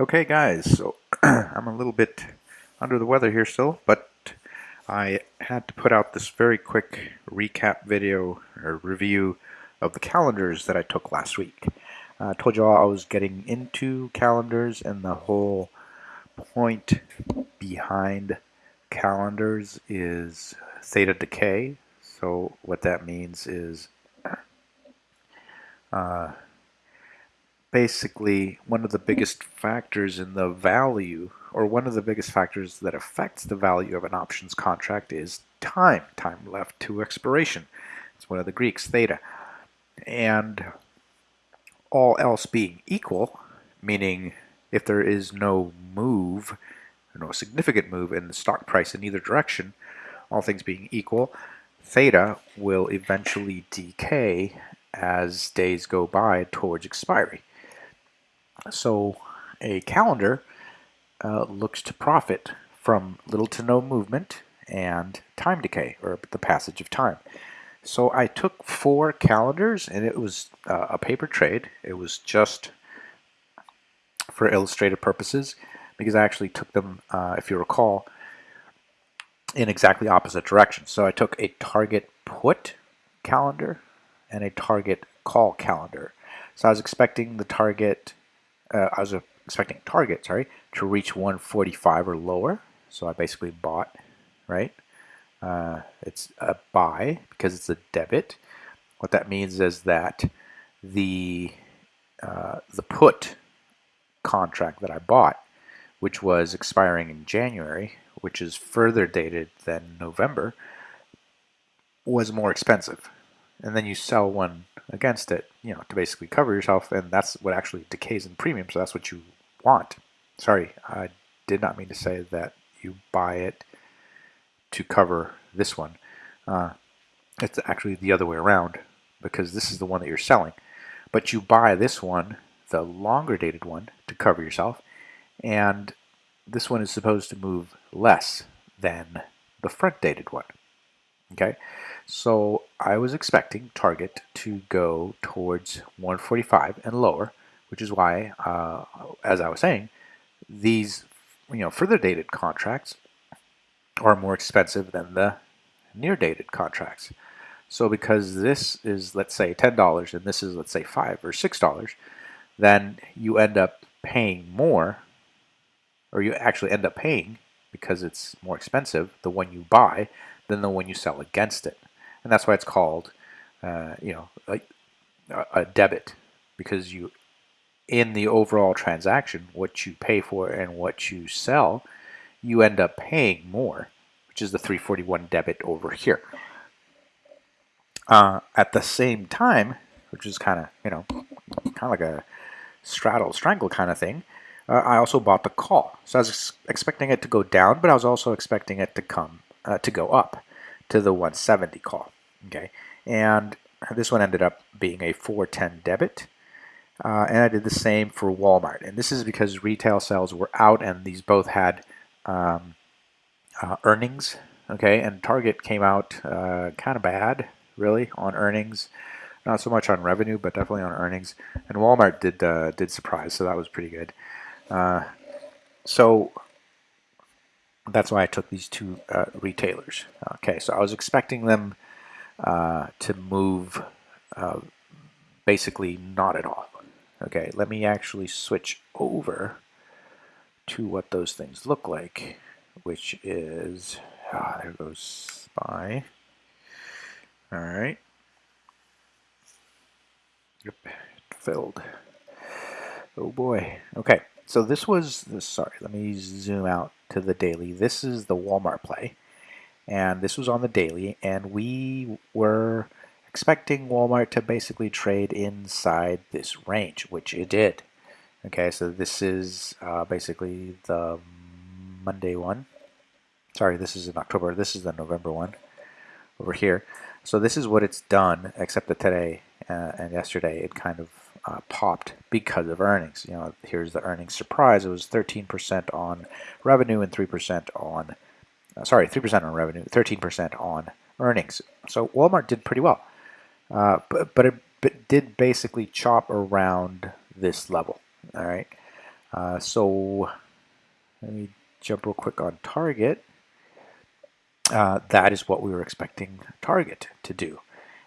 Okay guys, so I'm a little bit under the weather here still, but I had to put out this very quick recap video or review of the calendars that I took last week. I told you all I was getting into calendars and the whole point behind calendars is theta decay. So what that means is uh, basically one of the hmm. biggest factors in the value or one of the biggest factors that affects the value of an options contract is time, time left to expiration. It's one of the Greeks, theta. And all else being equal, meaning if there is no move, no significant move in the stock price in either direction, all things being equal, theta will eventually decay as days go by towards expiry. So a calendar uh, looks to profit from little to no movement and time decay, or the passage of time. So I took four calendars, and it was uh, a paper trade. It was just for illustrative purposes, because I actually took them, uh, if you recall, in exactly opposite directions. So I took a target put calendar and a target call calendar. So I was expecting the target uh, I was expecting target, sorry, to reach 145 or lower. So I basically bought, right? Uh, it's a buy because it's a debit. What that means is that the uh, the put contract that I bought, which was expiring in January, which is further dated than November, was more expensive. And then you sell one against it, you know, to basically cover yourself, and that's what actually decays in premium, so that's what you want. Sorry, I did not mean to say that you buy it to cover this one. Uh, it's actually the other way around, because this is the one that you're selling. But you buy this one, the longer dated one, to cover yourself, and this one is supposed to move less than the front dated one. Okay, so I was expecting target to go towards 145 and lower, which is why, uh, as I was saying, these you know further dated contracts are more expensive than the near dated contracts. So because this is let's say $10 and this is let's say 5 or $6, then you end up paying more or you actually end up paying because it's more expensive the one you buy than the one you sell against it. And that's why it's called, uh, you know, a, a debit because you, in the overall transaction, what you pay for and what you sell, you end up paying more, which is the 341 debit over here. Uh, at the same time, which is kind of, you know, kind of like a straddle strangle kind of thing, uh, I also bought the call. So I was expecting it to go down, but I was also expecting it to come uh, to go up to the 170 call. Okay, and this one ended up being a 410 debit. Uh, and I did the same for Walmart. And this is because retail sales were out and these both had um, uh, earnings. Okay, and Target came out uh, kind of bad, really, on earnings. Not so much on revenue, but definitely on earnings. And Walmart did uh, did surprise, so that was pretty good. Uh, so that's why I took these two uh, retailers. Okay, so I was expecting them uh, to move uh, basically not at all. Okay, let me actually switch over to what those things look like, which is, ah, there goes SPY. All right. Yep, filled. Oh boy. Okay, so this was, this, sorry, let me zoom out to the daily. This is the Walmart play, and this was on the daily, and we were expecting Walmart to basically trade inside this range, which it did. Okay, so this is uh, basically the Monday one. Sorry, this is in October. This is the November one over here. So this is what it's done, except that today uh, and yesterday it kind of uh, popped because of earnings. You know, here's the earnings surprise. It was 13% on revenue and 3% on, uh, sorry, 3% on revenue, 13% on earnings. So Walmart did pretty well, uh, but, but it but did basically chop around this level. All right. Uh, so let me jump real quick on target. Uh, that is what we were expecting target to do.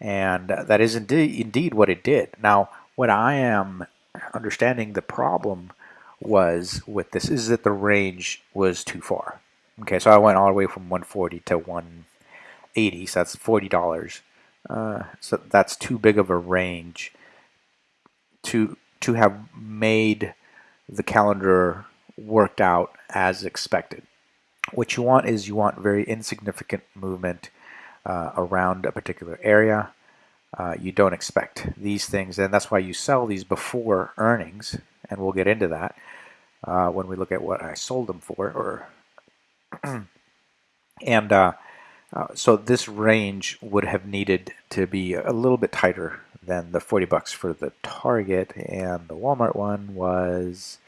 And that is indeed, indeed what it did. Now, what I am understanding the problem was with this is that the range was too far. Okay, so I went all the way from 140 to 180, so that's $40. Uh, so that's too big of a range to to have made the calendar worked out as expected. What you want is you want very insignificant movement uh, around a particular area. Uh, you don't expect these things, and that's why you sell these before earnings, and we'll get into that uh, when we look at what I sold them for. Or and uh, uh, so this range would have needed to be a little bit tighter than the 40 bucks for the Target, and the Walmart one was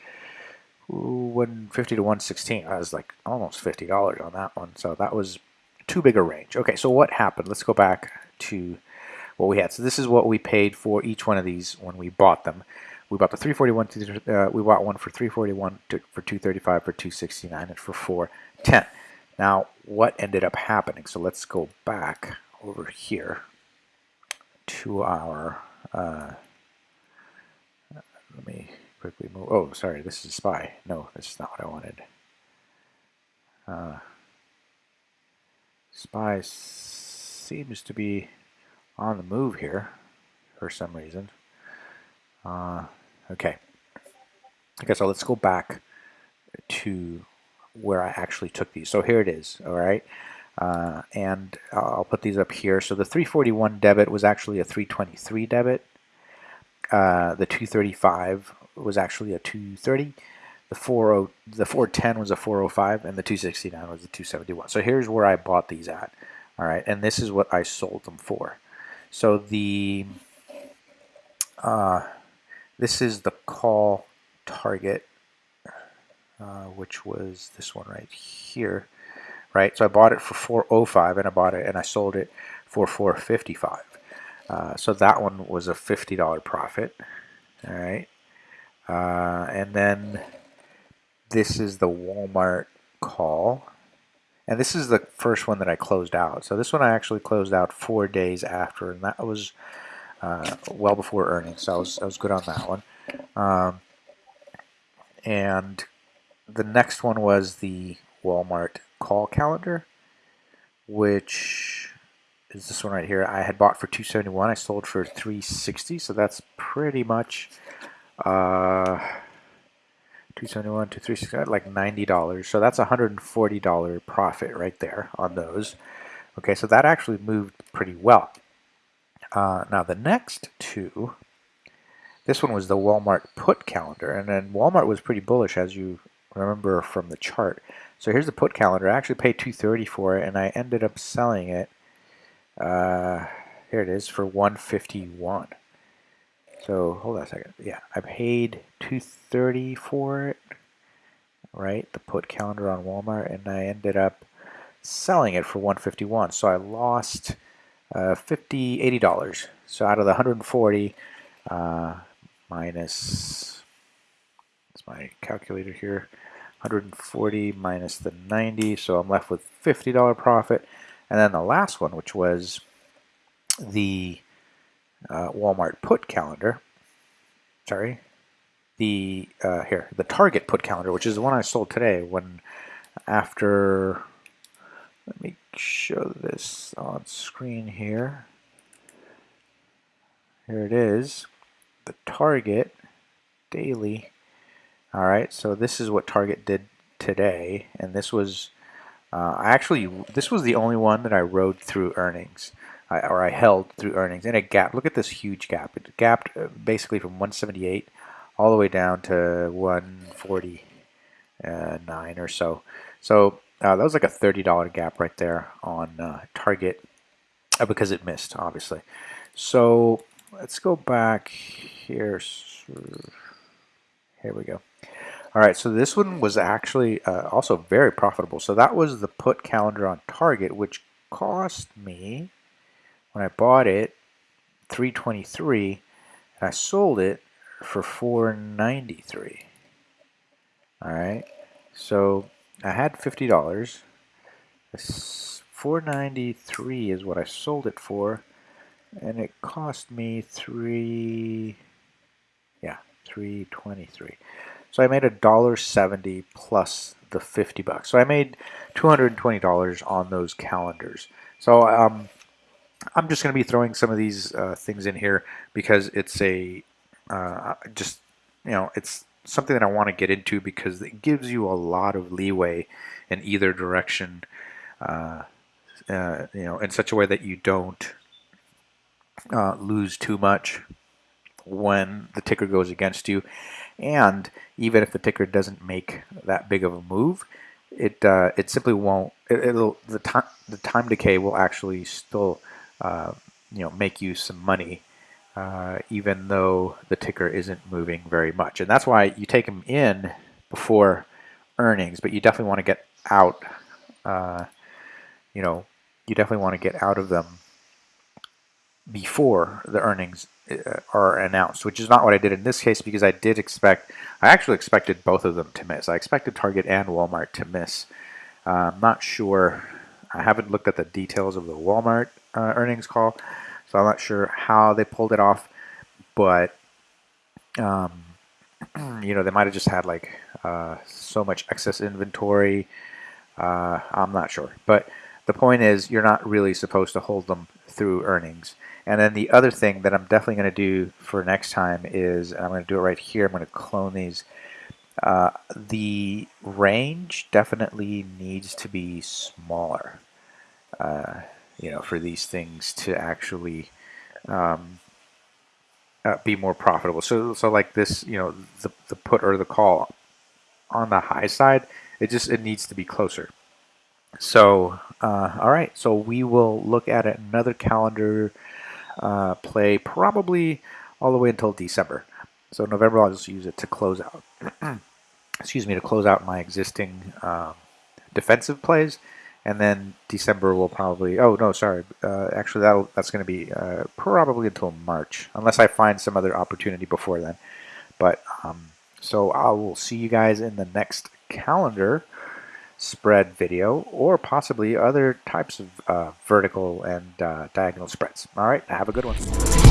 150 to 116. I was like almost $50 on that one, so that was too big a range. Okay, so what happened? Let's go back to what we had. So this is what we paid for each one of these when we bought them. We bought the 341. Uh, we bought one for 341, to, for 235, for 269, and for 410. Now, what ended up happening? So let's go back over here to our. Uh, let me quickly move. Oh, sorry, this is a SPY. No, this is not what I wanted. Uh, SPY seems to be on the move here for some reason. Uh, okay. Okay, so let's go back to where I actually took these. So here it is, all right? Uh, and I'll put these up here. So the 341 debit was actually a 323 debit. Uh, the 235 was actually a 230. The 40, the 410 was a 405, and the 269 was a 271. So here's where I bought these at, all right? And this is what I sold them for. So the uh, this is the call target, uh, which was this one right here, right? So I bought it for 405 and I bought it and I sold it for 455. Uh, so that one was a $50 profit, all right? Uh, and then this is the Walmart call. And this is the first one that I closed out. So this one I actually closed out four days after, and that was uh, well before earnings. So I was, I was good on that one. Um, and the next one was the Walmart call calendar, which is this one right here. I had bought for 271. I sold for 360. So that's pretty much uh, 271 to 360 like $90 so that's a $140 profit right there on those. Okay so that actually moved pretty well. Uh, now the next two this one was the Walmart put calendar and then Walmart was pretty bullish as you remember from the chart. So here's the put calendar. I actually paid 230 for it and I ended up selling it uh, here it is for 151 so hold on a second. Yeah, I paid 230 for it, right? The put calendar on Walmart, and I ended up selling it for 151. So I lost uh, 50, 80 dollars. So out of the 140 uh, minus, it's my calculator here, 140 minus the 90. So I'm left with 50 dollar profit. And then the last one, which was the uh, Walmart put calendar. Sorry, the uh, here the Target put calendar, which is the one I sold today. When after, let me show this on screen here. Here it is, the Target daily. All right, so this is what Target did today, and this was uh, actually this was the only one that I rode through earnings. Or I held through earnings, and it gapped. Look at this huge gap. It gapped uh, basically from 178 all the way down to 149 or so. So uh, that was like a $30 gap right there on uh, Target uh, because it missed, obviously. So let's go back here. Here we go. All right, so this one was actually uh, also very profitable. So that was the put calendar on Target, which cost me when I bought it 323 and I sold it for 493 All right, so I had fifty dollars. Four ninety three is what I sold it for, and it cost me three. Yeah, three twenty three. So I made a dollar seventy plus the fifty bucks. So I made two hundred and twenty dollars on those calendars. So um, I'm just going to be throwing some of these uh, things in here because it's a uh, just you know it's something that I want to get into because it gives you a lot of leeway in either direction. Uh, uh you know, in such a way that you don't uh, lose too much when the ticker goes against you, and even if the ticker doesn't make that big of a move, it uh, it simply won't. It, will the time the time decay will actually still you know make you some money, uh, even though the ticker isn't moving very much. And that's why you take them in before earnings, but you definitely want to get out. Uh, you know, you definitely want to get out of them before the earnings uh, are announced, which is not what I did in this case because I did expect, I actually expected both of them to miss. I expected Target and Walmart to miss. Uh, I'm not sure, I haven't looked at the details of the Walmart uh, earnings call, so I'm not sure how they pulled it off, but, um, you know, they might have just had like uh, so much excess inventory. Uh, I'm not sure, but the point is you're not really supposed to hold them through earnings. And then the other thing that I'm definitely going to do for next time is, and I'm going to do it right here, I'm going to clone these. Uh, the range definitely needs to be smaller, uh, you know, for these things to actually um, uh, be more profitable. So, so like this, you know, the, the put or the call on the high side, it just, it needs to be closer. So, uh, all right, so we will look at another calendar uh, play probably all the way until December. So November I'll just use it to close out. excuse me, to close out my existing um, defensive plays, and then December will probably. Oh no, sorry. Uh, actually, that that's going to be uh, probably until March, unless I find some other opportunity before then. But um, so I will see you guys in the next calendar spread video or possibly other types of uh, vertical and uh, diagonal spreads. All right, have a good one.